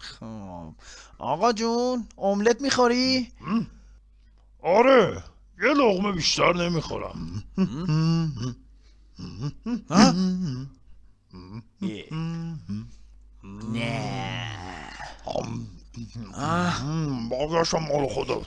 خب. آقا جون املت می‌خوری؟ آره یه لغمه بیشتر نمی‌خورم. نه. بازشم مال خودت.